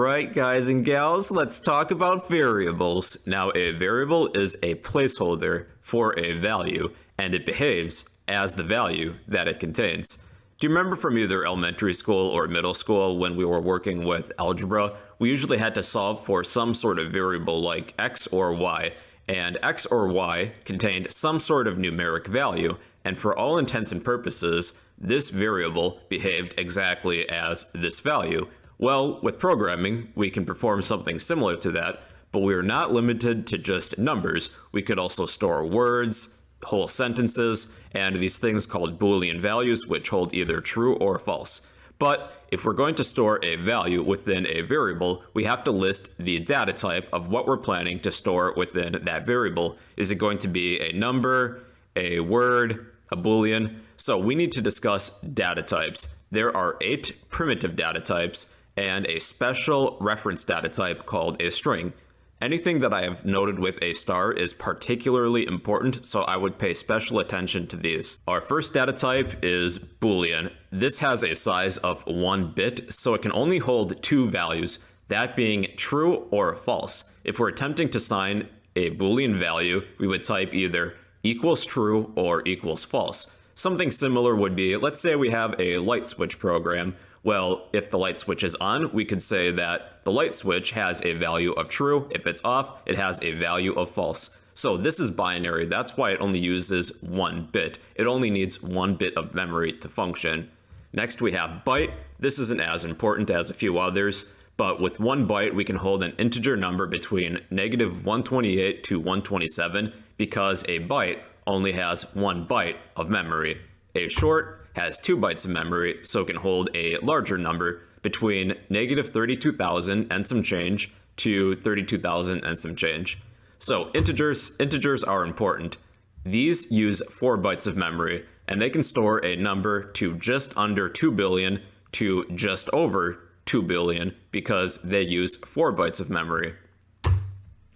Alright guys and gals, let's talk about variables. Now a variable is a placeholder for a value and it behaves as the value that it contains. Do you remember from either elementary school or middle school when we were working with algebra, we usually had to solve for some sort of variable like x or y, and x or y contained some sort of numeric value, and for all intents and purposes, this variable behaved exactly as this value, well, with programming, we can perform something similar to that, but we are not limited to just numbers. We could also store words, whole sentences, and these things called Boolean values, which hold either true or false. But if we're going to store a value within a variable, we have to list the data type of what we're planning to store within that variable. Is it going to be a number, a word, a Boolean? So we need to discuss data types. There are eight primitive data types, and a special reference data type called a string. Anything that I have noted with a star is particularly important, so I would pay special attention to these. Our first data type is Boolean. This has a size of one bit, so it can only hold two values, that being true or false. If we're attempting to sign a Boolean value, we would type either equals true or equals false. Something similar would be, let's say we have a light switch program well, if the light switch is on, we could say that the light switch has a value of true. If it's off, it has a value of false. So this is binary. That's why it only uses one bit. It only needs one bit of memory to function. Next, we have byte. This isn't as important as a few others, but with one byte, we can hold an integer number between negative 128 to 127 because a byte only has one byte of memory. A short has 2 bytes of memory, so can hold a larger number between negative 32,000 and some change to 32,000 and some change. So integers, integers are important. These use 4 bytes of memory, and they can store a number to just under 2 billion to just over 2 billion because they use 4 bytes of memory.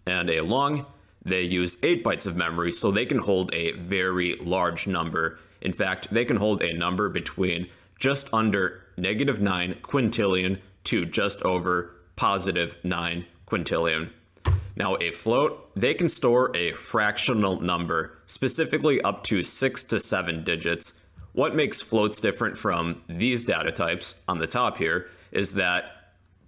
And a long, they use 8 bytes of memory, so they can hold a very large number in fact, they can hold a number between just under negative 9 quintillion to just over positive 9 quintillion. Now a float, they can store a fractional number, specifically up to 6 to 7 digits. What makes floats different from these data types on the top here is that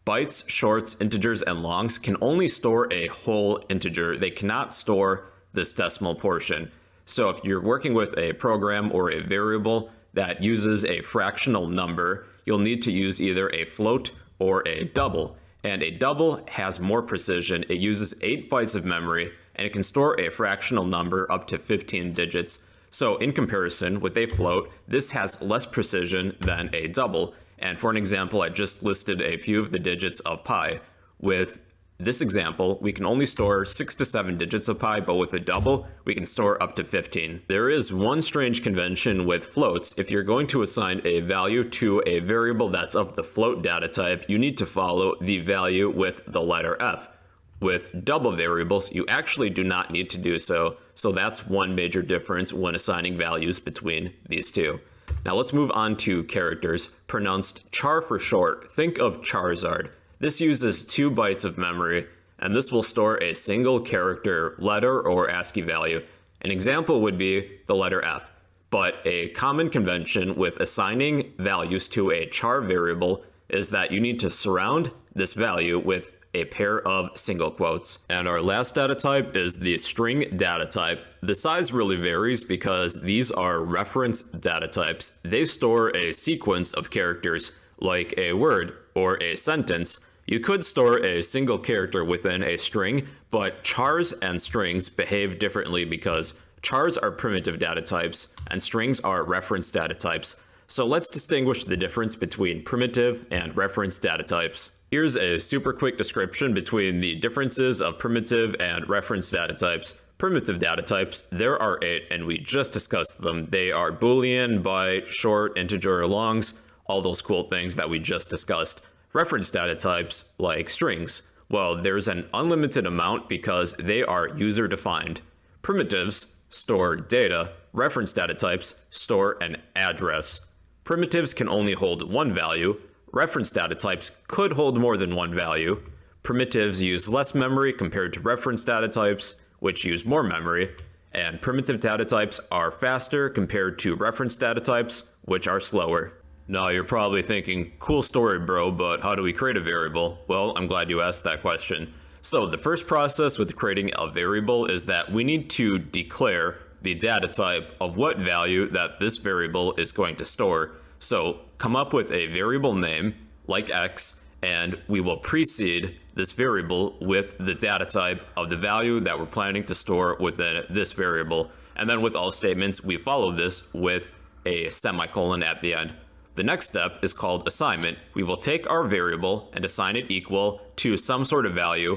bytes, shorts, integers, and longs can only store a whole integer. They cannot store this decimal portion. So if you're working with a program or a variable that uses a fractional number, you'll need to use either a float or a double. And a double has more precision. It uses 8 bytes of memory, and it can store a fractional number up to 15 digits. So in comparison with a float, this has less precision than a double. And for an example, I just listed a few of the digits of pi. With this example, we can only store 6 to 7 digits of pi, but with a double, we can store up to 15. There is one strange convention with floats. If you're going to assign a value to a variable that's of the float data type, you need to follow the value with the letter f. With double variables, you actually do not need to do so, so that's one major difference when assigning values between these two. Now let's move on to characters, pronounced char for short. Think of Charizard. This uses 2 bytes of memory, and this will store a single character letter or ASCII value. An example would be the letter F, but a common convention with assigning values to a char variable is that you need to surround this value with a pair of single quotes. And our last data type is the string data type. The size really varies because these are reference data types. They store a sequence of characters like a word or a sentence, you could store a single character within a string, but chars and strings behave differently because chars are primitive data types and strings are reference data types. So let's distinguish the difference between primitive and reference data types. Here's a super quick description between the differences of primitive and reference data types. Primitive data types, there are eight and we just discussed them. They are boolean, byte, short, integer, longs, all those cool things that we just discussed. Reference data types, like strings, well, there's an unlimited amount because they are user-defined. Primitives store data, reference data types store an address. Primitives can only hold one value, Reference data types could hold more than one value. Primitives use less memory compared to reference data types, which use more memory. And primitive data types are faster compared to reference data types, which are slower. Now you're probably thinking, cool story bro, but how do we create a variable? Well, I'm glad you asked that question. So the first process with creating a variable is that we need to declare the data type of what value that this variable is going to store. So come up with a variable name like x, and we will precede this variable with the data type of the value that we're planning to store within this variable. And then with all statements, we follow this with a semicolon at the end. The next step is called assignment. We will take our variable and assign it equal to some sort of value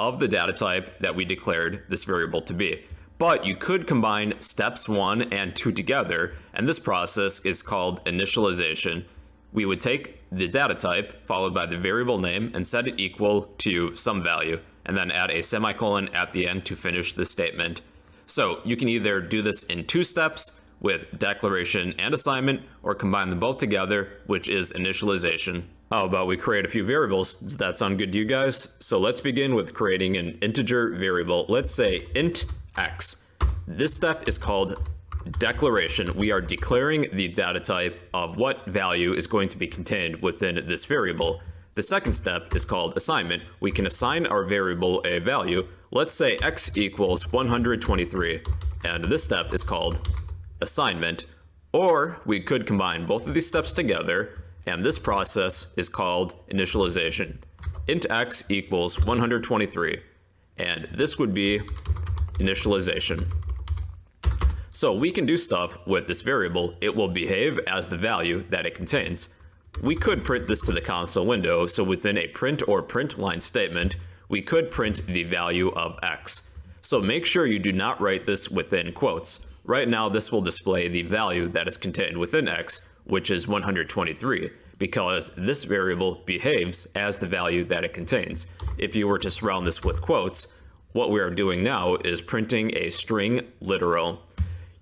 of the data type that we declared this variable to be. But you could combine steps one and two together, and this process is called initialization. We would take the data type followed by the variable name and set it equal to some value, and then add a semicolon at the end to finish the statement. So you can either do this in two steps with declaration and assignment, or combine them both together, which is initialization. How about we create a few variables? Does that sound good to you guys? So let's begin with creating an integer variable. Let's say int x. This step is called declaration. We are declaring the data type of what value is going to be contained within this variable. The second step is called assignment. We can assign our variable a value. Let's say x equals 123. And this step is called assignment. Or we could combine both of these steps together and this process is called initialization. int x equals 123, and this would be initialization. So we can do stuff with this variable. It will behave as the value that it contains. We could print this to the console window, so within a print or print line statement, we could print the value of x. So make sure you do not write this within quotes. Right now, this will display the value that is contained within x, which is 123, because this variable behaves as the value that it contains. If you were to surround this with quotes, what we are doing now is printing a string literal.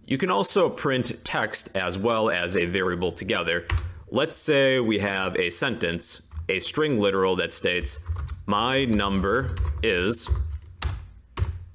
You can also print text as well as a variable together. Let's say we have a sentence, a string literal that states, my number is,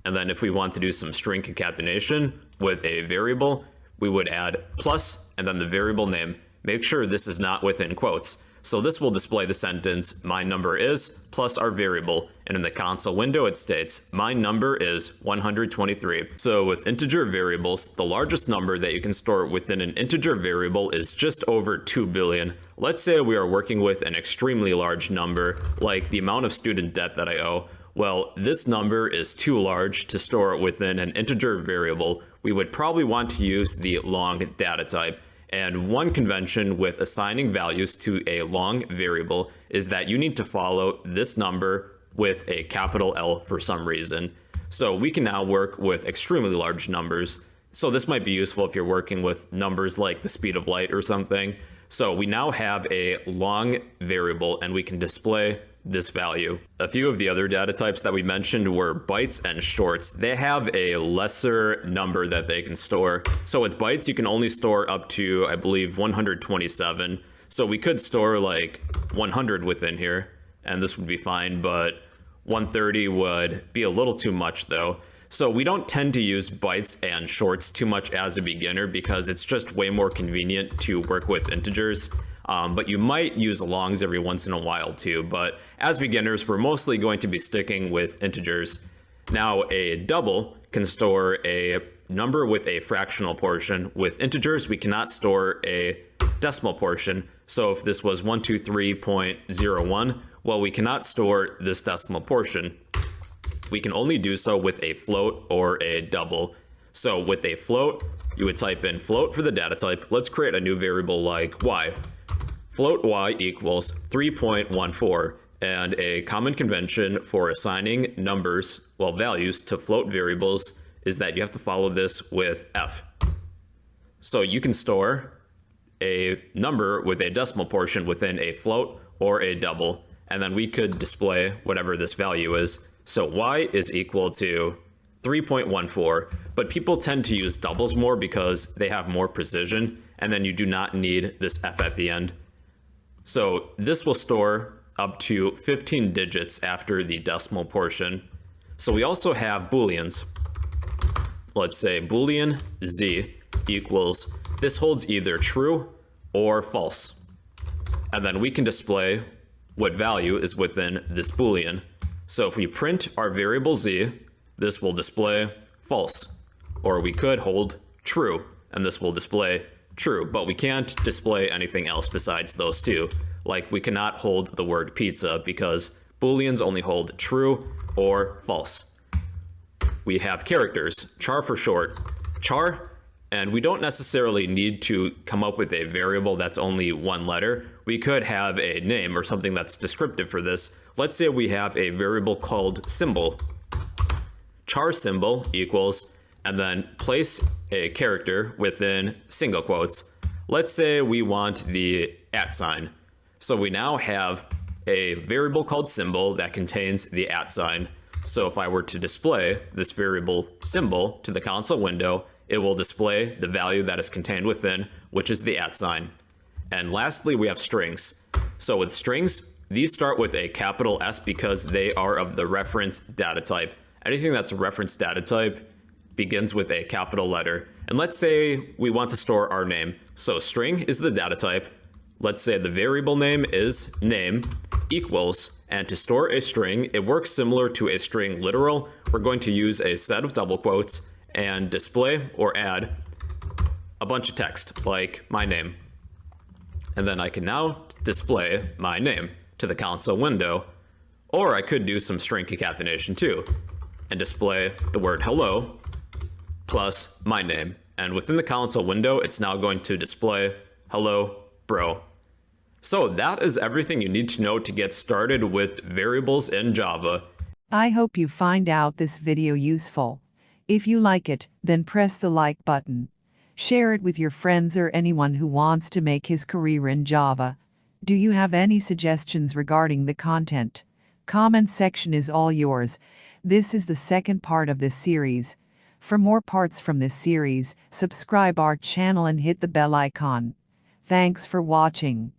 and then if we want to do some string concatenation with a variable, we would add plus and then the variable name. Make sure this is not within quotes. So this will display the sentence, my number is, plus our variable, and in the console window it states, my number is 123. So with integer variables, the largest number that you can store within an integer variable is just over 2 billion. Let's say we are working with an extremely large number, like the amount of student debt that I owe. Well, this number is too large to store within an integer variable, we would probably want to use the long data type. And one convention with assigning values to a long variable is that you need to follow this number with a capital L for some reason. So we can now work with extremely large numbers. So this might be useful if you're working with numbers like the speed of light or something. So we now have a long variable and we can display this value. A few of the other data types that we mentioned were bytes and shorts. They have a lesser number that they can store. So with bytes, you can only store up to, I believe, 127. So we could store like 100 within here, and this would be fine, but 130 would be a little too much though. So we don't tend to use bytes and shorts too much as a beginner because it's just way more convenient to work with integers. Um, but you might use longs every once in a while too. But as beginners, we're mostly going to be sticking with integers. Now, a double can store a number with a fractional portion. With integers, we cannot store a decimal portion. So if this was 123.01, well, we cannot store this decimal portion. We can only do so with a float or a double. So with a float, you would type in float for the data type. Let's create a new variable like y float y equals 3.14, and a common convention for assigning numbers, well, values to float variables is that you have to follow this with f. So you can store a number with a decimal portion within a float or a double, and then we could display whatever this value is. So y is equal to 3.14, but people tend to use doubles more because they have more precision, and then you do not need this f at the end. So this will store up to 15 digits after the decimal portion. So we also have booleans. Let's say boolean z equals, this holds either true or false. And then we can display what value is within this boolean. So if we print our variable z, this will display false. Or we could hold true, and this will display true, but we can't display anything else besides those two. Like we cannot hold the word pizza because booleans only hold true or false. We have characters, char for short, char and we don't necessarily need to come up with a variable that's only one letter. We could have a name or something that's descriptive for this. Let's say we have a variable called symbol. Char symbol equals, and then place a character within single quotes. Let's say we want the at sign. So we now have a variable called symbol that contains the at sign. So if I were to display this variable symbol to the console window, it will display the value that is contained within, which is the at sign. And lastly, we have strings. So with strings, these start with a capital S because they are of the reference data type. Anything that's a reference data type begins with a capital letter. And let's say we want to store our name. So string is the data type. Let's say the variable name is name equals, and to store a string, it works similar to a string literal. We're going to use a set of double quotes and display or add a bunch of text like my name. And then I can now display my name to the console window, or I could do some string concatenation too and display the word hello plus my name. And within the console window, it's now going to display hello bro. So that is everything you need to know to get started with variables in Java. I hope you find out this video useful. If you like it, then press the like button. Share it with your friends or anyone who wants to make his career in Java. Do you have any suggestions regarding the content? Comment section is all yours. This is the second part of this series. For more parts from this series, subscribe our channel and hit the bell icon. Thanks for watching.